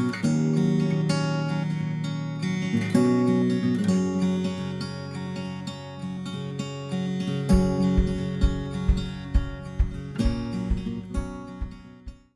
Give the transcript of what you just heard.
Música